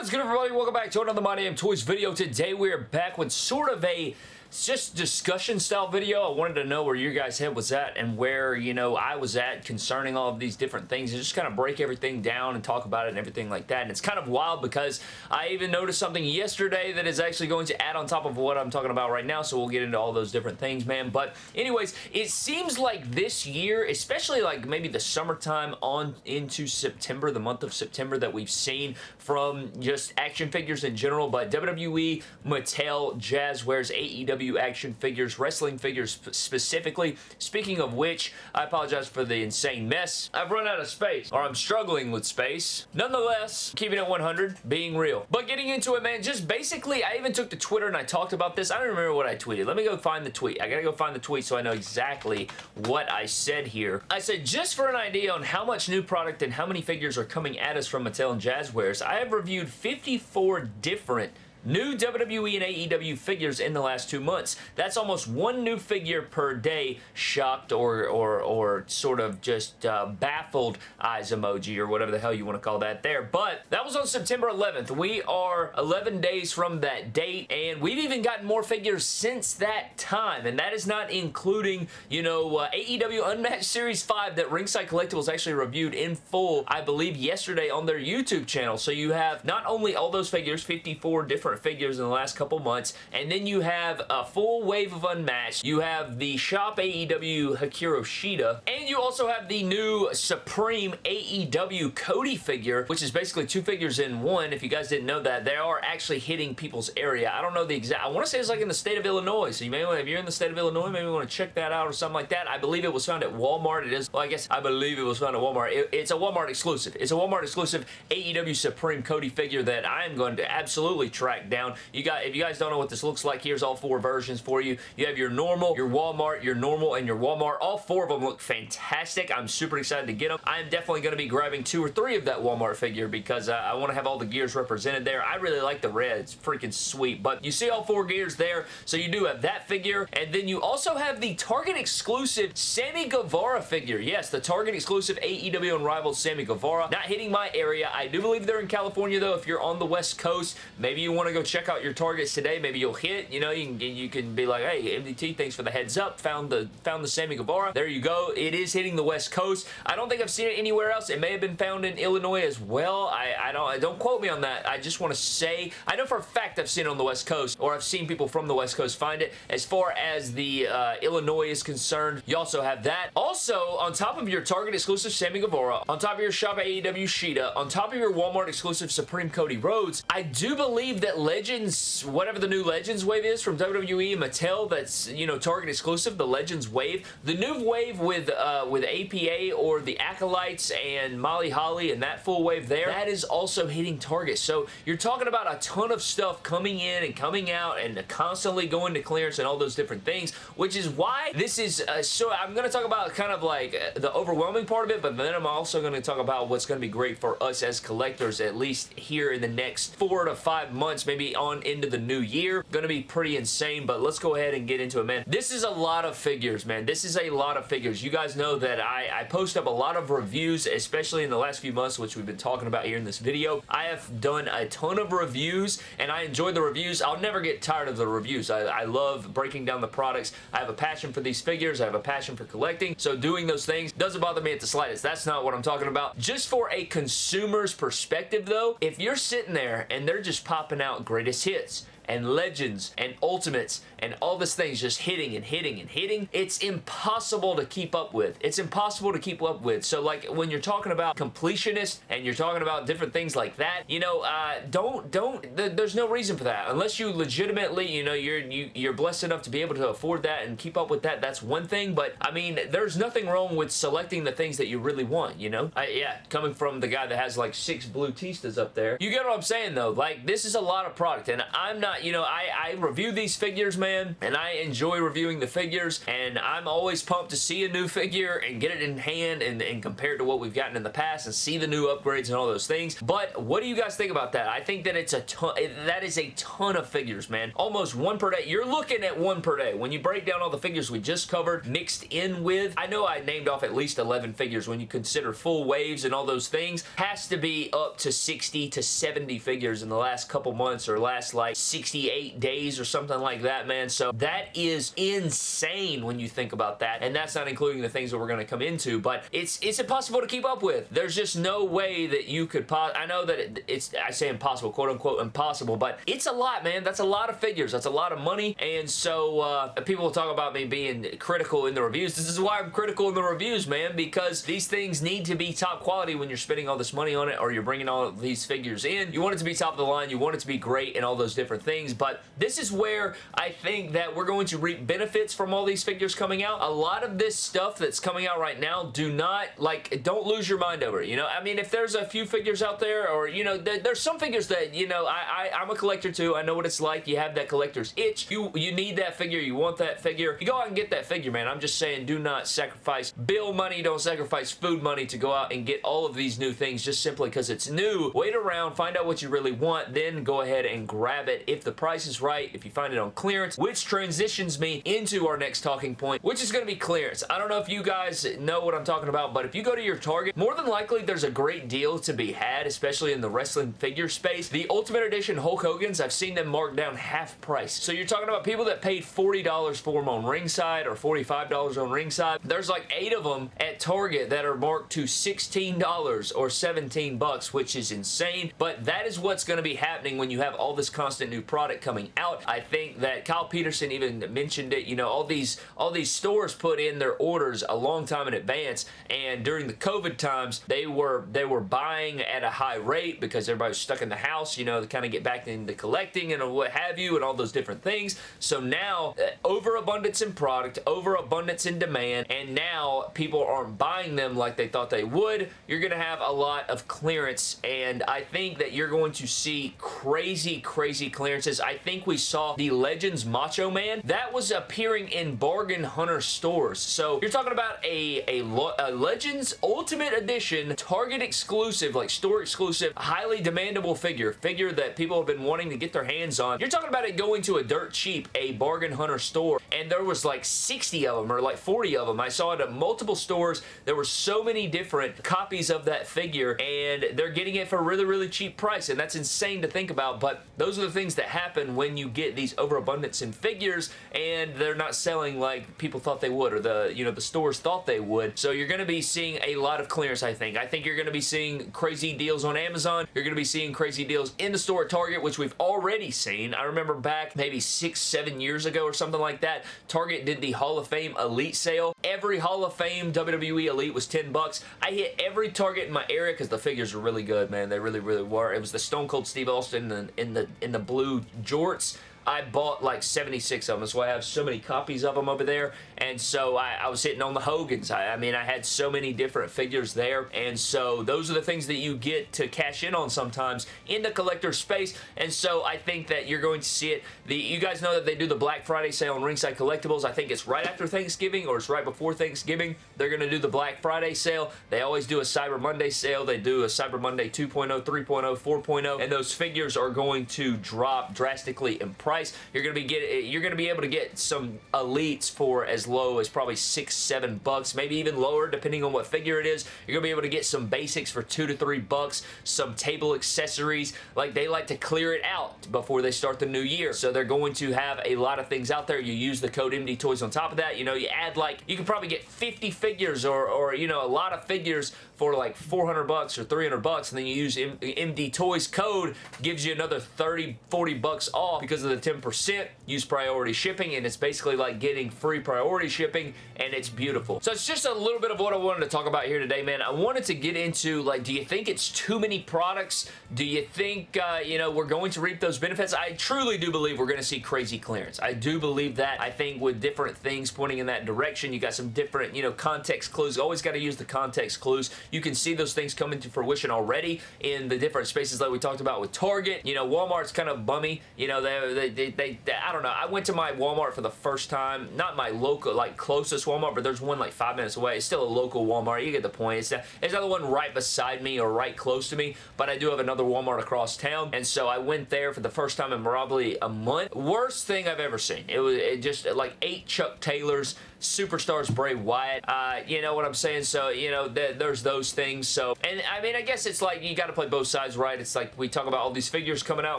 What is good everybody? Welcome back to another My Damn Toys video. Today we are back with sort of a it's just discussion style video. I wanted to know where your guys' head was at and where, you know, I was at concerning all of these different things and just kind of break everything down and talk about it and everything like that. And it's kind of wild because I even noticed something yesterday that is actually going to add on top of what I'm talking about right now, so we'll get into all those different things, man. But anyways, it seems like this year, especially like maybe the summertime on into September, the month of September that we've seen from just action figures in general, but WWE, Mattel, Jazwares, AEW, action figures, wrestling figures specifically. Speaking of which, I apologize for the insane mess. I've run out of space, or I'm struggling with space. Nonetheless, keeping it 100, being real. But getting into it, man, just basically, I even took to Twitter and I talked about this. I don't remember what I tweeted. Let me go find the tweet. I gotta go find the tweet so I know exactly what I said here. I said, just for an idea on how much new product and how many figures are coming at us from Mattel and Jazwares, I have reviewed 54 different new WWE and AEW figures in the last two months. That's almost one new figure per day. Shocked or or or sort of just uh, baffled eyes emoji or whatever the hell you want to call that there. But that was on September 11th. We are 11 days from that date and we've even gotten more figures since that time and that is not including, you know, uh, AEW Unmatched Series 5 that Ringside Collectibles actually reviewed in full, I believe, yesterday on their YouTube channel. So you have not only all those figures, 54 different figures in the last couple months. And then you have a full wave of Unmatched. You have the Shop AEW Hikaru Shida. And you also have the new Supreme AEW Cody figure, which is basically two figures in one. If you guys didn't know that, they are actually hitting people's area. I don't know the exact... I want to say it's like in the state of Illinois. So you may if you're in the state of Illinois, maybe want to check that out or something like that. I believe it was found at Walmart. It is... Well, I guess I believe it was found at Walmart. It, it's a Walmart exclusive. It's a Walmart exclusive AEW Supreme Cody figure that I am going to absolutely track down. You got, if you guys don't know what this looks like, here's all four versions for you. You have your normal, your Walmart, your normal, and your Walmart. All four of them look fantastic. I'm super excited to get them. I'm definitely going to be grabbing two or three of that Walmart figure because uh, I want to have all the gears represented there. I really like the red. It's freaking sweet. But you see all four gears there. So you do have that figure. And then you also have the Target exclusive Sammy Guevara figure. Yes, the Target exclusive AEW Unrivaled Sammy Guevara. Not hitting my area. I do believe they're in California though. If you're on the West Coast, maybe you want to to go check out your targets today. Maybe you'll hit. You know, you can you can be like, hey, MDT, thanks for the heads up. Found the found the Sammy Guevara. There you go. It is hitting the West Coast. I don't think I've seen it anywhere else. It may have been found in Illinois as well. I, I don't don't quote me on that. I just want to say I know for a fact I've seen it on the West Coast, or I've seen people from the West Coast find it. As far as the uh, Illinois is concerned, you also have that. Also, on top of your Target exclusive Sammy Guevara, on top of your Shop AEW Shida, on top of your Walmart exclusive Supreme Cody Rhodes, I do believe that Legends, whatever the new Legends wave is from WWE Mattel that's, you know, Target exclusive, the Legends wave. The new wave with, uh, with APA or the Acolytes and Molly Holly and that full wave there, that is also hitting Target. So you're talking about a ton of stuff coming in and coming out and constantly going to clearance and all those different things, which is why this is, uh, so I'm going to talk about kind of like uh, the overwhelming part of it, but then I'm also going to talk about what's going to be great for us as collectors, at least here in the next four to five months, maybe on into the new year. Going to be pretty insane, but let's go ahead and get into it, man. This is a lot of figures, man. This is a lot of figures. You guys know that I, I post up a lot of reviews, especially in the last few months, which we've been talking about here in this video. I have done a ton of reviews, and I enjoy the reviews. I'll never get tired of the reviews. I, I love breaking down the products. I have a passion for these figures. I have a passion for collecting, so doing those things doesn't bother me at the slightest. That's not what I'm talking about. Just for a consumer's perspective, though, if you're sitting there and they're just popping out greatest hits, and legends and ultimates and all these things just hitting and hitting and hitting, it's impossible to keep up with. It's impossible to keep up with. So like when you're talking about completionist and you're talking about different things like that, you know, uh, don't, don't, th there's no reason for that. Unless you legitimately, you know, you're, you, you're blessed enough to be able to afford that and keep up with that, that's one thing. But I mean, there's nothing wrong with selecting the things that you really want, you know? I, yeah, coming from the guy that has like six blue Tistas up there. You get what I'm saying though? Like this is a lot of product and I'm not you know, I, I review these figures, man, and I enjoy reviewing the figures, and I'm always pumped to see a new figure and get it in hand and, and compared to what we've gotten in the past and see the new upgrades and all those things. But what do you guys think about that? I think that it's a ton, that is a ton of figures, man. Almost one per day. You're looking at one per day. When you break down all the figures we just covered, mixed in with, I know I named off at least 11 figures when you consider full waves and all those things, has to be up to 60 to 70 figures in the last couple months or last like 68 days or something like that, man. So that is insane when you think about that. And that's not including the things that we're going to come into, but it's it's impossible to keep up with. There's just no way that you could I know that it, it's, I say impossible, quote unquote impossible, but it's a lot, man. That's a lot of figures. That's a lot of money. And so uh, people will talk about me being critical in the reviews. This is why I'm critical in the reviews, man, because these things need to be top quality when you're spending all this money on it or you're bringing all these figures in. You want it to be top of the line. You want it to be great and all those different things. But this is where I think that we're going to reap benefits from all these figures coming out. A lot of this stuff that's coming out right now, do not, like, don't lose your mind over it. You know, I mean, if there's a few figures out there or, you know, there, there's some figures that, you know, I, I, I'm a collector too. I know what it's like. You have that collector's itch. You, you need that figure. You want that figure. You go out and get that figure, man. I'm just saying do not sacrifice bill money. Don't sacrifice food money to go out and get all of these new things just simply because it's new. Wait around. Find out what you really want. Then go ahead and grab it if the price is right. If you find it on clearance, which transitions me into our next talking point, which is going to be clearance. I don't know if you guys know what I'm talking about, but if you go to your Target, more than likely there's a great deal to be had, especially in the wrestling figure space. The Ultimate Edition Hulk Hogan's, I've seen them marked down half price. So you're talking about people that paid $40 for them on ringside or $45 on ringside. There's like eight of them at Target that are marked to $16 or 17 bucks, which is insane. But that is what's going to be happening when you have all this constant new product coming out. I think that Kyle Peterson even mentioned it. You know, all these all these stores put in their orders a long time in advance, and during the COVID times, they were they were buying at a high rate because everybody was stuck in the house. You know, to kind of get back into collecting and what have you, and all those different things. So now, uh, overabundance in product, overabundance in demand, and now people aren't buying them like they thought they would. You're going to have a lot of clearance, and I think that you're going to see crazy, crazy clearances. I think we saw the Legends Macho Man. That was appearing in Bargain Hunter stores. So you're talking about a, a, a Legends Ultimate Edition Target exclusive, like store exclusive, highly demandable figure, figure that people have been wanting to get their hands on. You're talking about it going to a dirt cheap, a Bargain Hunter store, and there was like 60 of them or like 40 of them. I saw it at multiple stores. There were so many different copies of that figure, and they're getting it for a really, really cheap price, and that's insane to think about, but those are the things that happen when you get these overabundance in figures, and they're not selling like people thought they would, or the, you know, the stores thought they would. So you're going to be seeing a lot of clearance, I think. I think you're going to be seeing crazy deals on Amazon. You're going to be seeing crazy deals in the store at Target, which we've already seen. I remember back maybe six, seven years ago or something like that, Target did the Hall of Fame Elite sale. Every Hall of Fame WWE Elite was 10 bucks. I hit every Target in my area because the figures were really good, man. They really, really were. It was the Stone Cold Steve Austin in the, in the, in the blue jorts. I bought like 76 of them, so I have so many copies of them over there, and so I, I was hitting on the Hogans. I, I, mean, I had so many different figures there, and so those are the things that you get to cash in on sometimes in the collector space, and so I think that you're going to see it. The You guys know that they do the Black Friday sale on Ringside Collectibles. I think it's right after Thanksgiving, or it's right before Thanksgiving. They're going to do the Black Friday sale. They always do a Cyber Monday sale. They do a Cyber Monday 2.0, 3.0, 4.0, and those figures are going to drop drastically in price price. You're gonna be get you're gonna be able to get some elites for as low as probably six, seven bucks, maybe even lower depending on what figure it is. You're gonna be able to get some basics for two to three bucks, some table accessories. Like they like to clear it out before they start the new year. So they're going to have a lot of things out there. You use the code MD Toys on top of that. You know, you add like you can probably get 50 figures or or you know a lot of figures for like 400 bucks or 300 bucks and then you use M MD Toys code gives you another 30 40 bucks off because of the 10% use priority shipping and it's basically like getting free priority shipping and it's beautiful. So it's just a little bit of what I wanted to talk about here today, man. I wanted to get into like, do you think it's too many products? Do you think, uh, you know, we're going to reap those benefits? I truly do believe we're going to see crazy clearance. I do believe that. I think with different things pointing in that direction, you got some different, you know, context clues. Always got to use the context clues. You can see those things coming to fruition already in the different spaces like we talked about with Target. You know, Walmart's kind of bummy. You know, they, they they, they, I don't know. I went to my Walmart for the first time. Not my local, like, closest Walmart, but there's one, like, five minutes away. It's still a local Walmart. You get the point. It's, it's not the one right beside me or right close to me, but I do have another Walmart across town, and so I went there for the first time in probably a month. Worst thing I've ever seen. It was it just, like, eight Chuck Taylors Superstars Bray Wyatt. Uh, you know what I'm saying? So, you know, th there's those things. So, and I mean, I guess it's like you got to play both sides, right? It's like we talk about all these figures coming out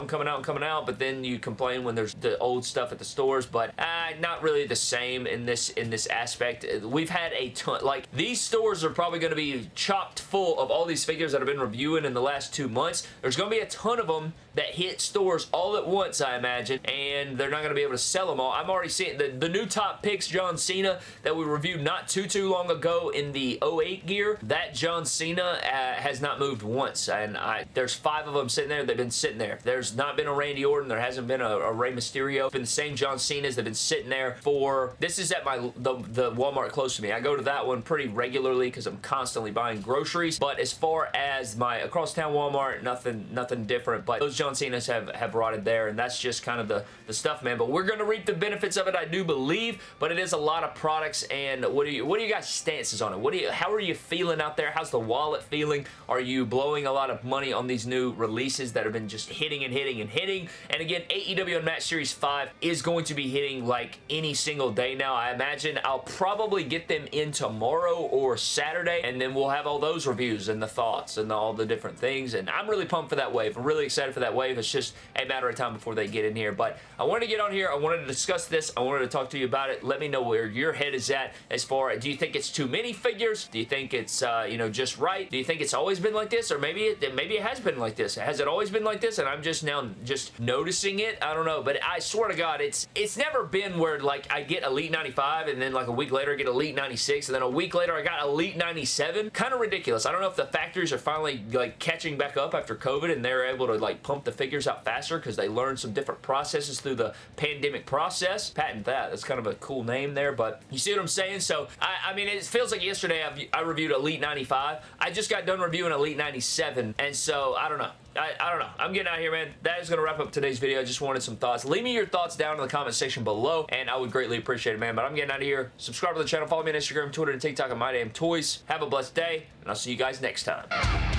and coming out and coming out, but then you complain when there's the old stuff at the stores, but uh, not really the same in this in this aspect. We've had a ton, like these stores are probably going to be chopped full of all these figures that I've been reviewing in the last two months. There's going to be a ton of them that hit stores all at once, I imagine, and they're not going to be able to sell them all. I'm already seeing the, the new top picks, John Cena, that we reviewed not too, too long ago in the 08 gear. That John Cena uh, has not moved once, and I, there's five of them sitting there. They've been sitting there. There's not been a Randy Orton. There hasn't been a, a Rey Mysterio. It's been the same John Cena's. They've been sitting there for... This is at my the, the Walmart close to me. I go to that one pretty regularly because I'm constantly buying groceries, but as far as my across town Walmart, nothing nothing different, but those John Cena's have, have rotted there, and that's just kind of the, the stuff, man. But we're going to reap the benefits of it, I do believe, but it is a lot of products, and what do you what do you guys stances on it? What do you how are you feeling out there? How's the wallet feeling? Are you blowing a lot of money on these new releases that have been just hitting and hitting and hitting? And again, AEW Unmatched Series 5 is going to be hitting like any single day now. I imagine I'll probably get them in tomorrow or Saturday, and then we'll have all those reviews and the thoughts and all the different things, and I'm really pumped for that wave. I'm really excited for that wave. It's just a matter of time before they get in here, but I wanted to get on here. I wanted to discuss this. I wanted to talk to you about it. Let me know where your head is at as far as, do you think it's too many figures? Do you think it's, uh, you know, just right? Do you think it's always been like this? Or maybe it, maybe it has been like this. Has it always been like this and I'm just now just noticing it? I don't know, but I swear to God, it's it's never been where, like, I get Elite 95 and then, like, a week later I get Elite 96 and then a week later I got Elite 97. Kind of ridiculous. I don't know if the factories are finally, like, catching back up after COVID and they're able to, like, pump the figures out faster because they learned some different processes through the pandemic process. Patent that. That's kind of a cool name there, but you see what I'm saying? So, I, I mean, it feels like yesterday I've, I reviewed Elite 95. I just got done reviewing Elite 97, and so, I don't know. I, I, don't know. I'm getting out here, man. That is going to wrap up today's video. I just wanted some thoughts. Leave me your thoughts down in the comment section below, and I would greatly appreciate it, man. But I'm getting out of here. Subscribe to the channel. Follow me on Instagram, Twitter, and TikTok at My Damn Toys. Have a blessed day, and I'll see you guys next time.